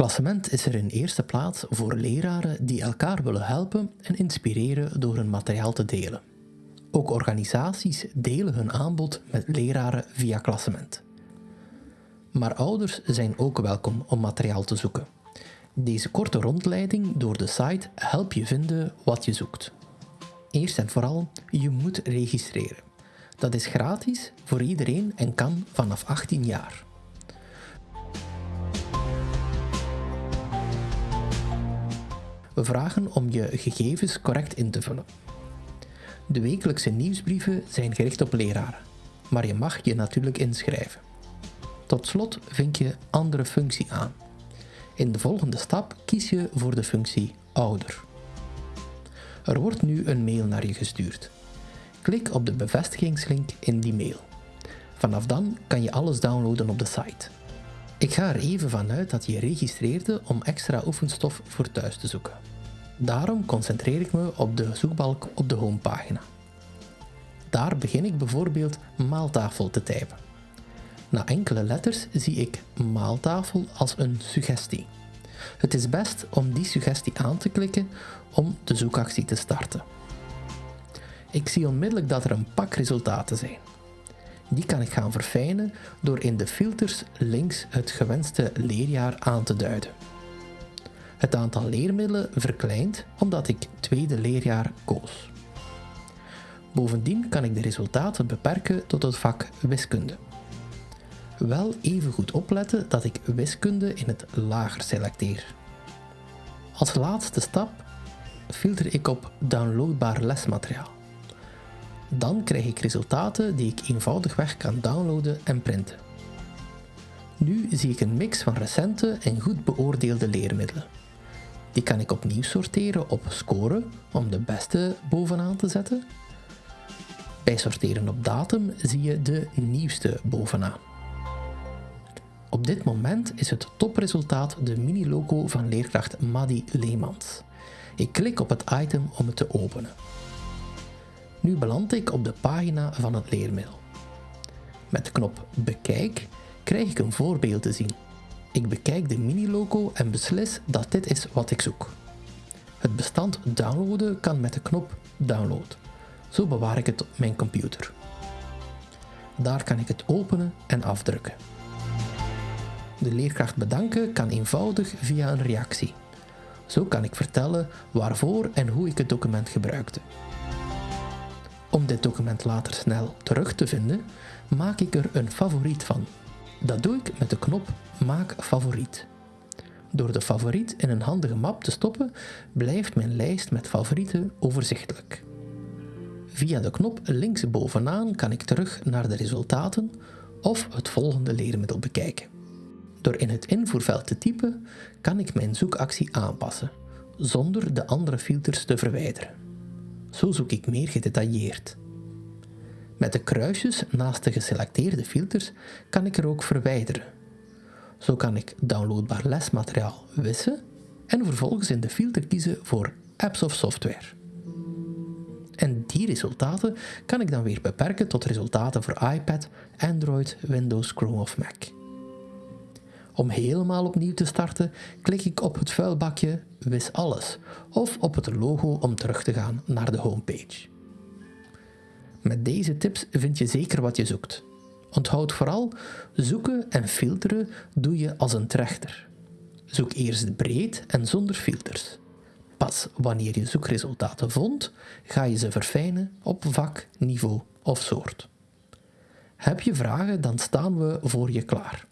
Klassement is er in eerste plaats voor leraren die elkaar willen helpen en inspireren door hun materiaal te delen. Ook organisaties delen hun aanbod met leraren via klassement. Maar ouders zijn ook welkom om materiaal te zoeken. Deze korte rondleiding door de site helpt je vinden wat je zoekt. Eerst en vooral, je moet registreren. Dat is gratis voor iedereen en kan vanaf 18 jaar. Vragen om je gegevens correct in te vullen. De wekelijkse nieuwsbrieven zijn gericht op leraren, maar je mag je natuurlijk inschrijven. Tot slot vind je andere functie aan. In de volgende stap kies je voor de functie ouder. Er wordt nu een mail naar je gestuurd. Klik op de bevestigingslink in die mail. Vanaf dan kan je alles downloaden op de site. Ik ga er even vanuit dat je registreerde om extra oefenstof voor thuis te zoeken. Daarom concentreer ik me op de zoekbalk op de homepagina. Daar begin ik bijvoorbeeld maaltafel te typen. Na enkele letters zie ik maaltafel als een suggestie. Het is best om die suggestie aan te klikken om de zoekactie te starten. Ik zie onmiddellijk dat er een pak resultaten zijn. Die kan ik gaan verfijnen door in de filters links het gewenste leerjaar aan te duiden. Het aantal leermiddelen verkleint omdat ik tweede leerjaar koos. Bovendien kan ik de resultaten beperken tot het vak wiskunde. Wel even goed opletten dat ik wiskunde in het lager selecteer. Als laatste stap filter ik op downloadbaar lesmateriaal. Dan krijg ik resultaten die ik eenvoudigweg kan downloaden en printen. Nu zie ik een mix van recente en goed beoordeelde leermiddelen. Die kan ik opnieuw sorteren op score om de beste bovenaan te zetten. Bij sorteren op datum zie je de nieuwste bovenaan. Op dit moment is het topresultaat de mini-logo van leerkracht Maddy Leemans. Ik klik op het item om het te openen. Nu beland ik op de pagina van het leermiddel. Met de knop Bekijk krijg ik een voorbeeld te zien. Ik bekijk de mini-logo en beslis dat dit is wat ik zoek. Het bestand downloaden kan met de knop Download. Zo bewaar ik het op mijn computer. Daar kan ik het openen en afdrukken. De leerkracht bedanken kan eenvoudig via een reactie. Zo kan ik vertellen waarvoor en hoe ik het document gebruikte. Om dit document later snel terug te vinden, maak ik er een favoriet van. Dat doe ik met de knop Maak favoriet. Door de favoriet in een handige map te stoppen, blijft mijn lijst met favorieten overzichtelijk. Via de knop links bovenaan kan ik terug naar de resultaten of het volgende leermiddel bekijken. Door in het invoerveld te typen, kan ik mijn zoekactie aanpassen, zonder de andere filters te verwijderen. Zo zoek ik meer gedetailleerd. Met de kruisjes naast de geselecteerde filters kan ik er ook verwijderen. Zo kan ik downloadbaar lesmateriaal wissen en vervolgens in de filter kiezen voor apps of software. En die resultaten kan ik dan weer beperken tot resultaten voor iPad, Android, Windows, Chrome of Mac. Om helemaal opnieuw te starten, klik ik op het vuilbakje Wis alles of op het logo om terug te gaan naar de homepage. Met deze tips vind je zeker wat je zoekt. Onthoud vooral, zoeken en filteren doe je als een trechter. Zoek eerst breed en zonder filters. Pas wanneer je zoekresultaten vond, ga je ze verfijnen op vak, niveau of soort. Heb je vragen, dan staan we voor je klaar.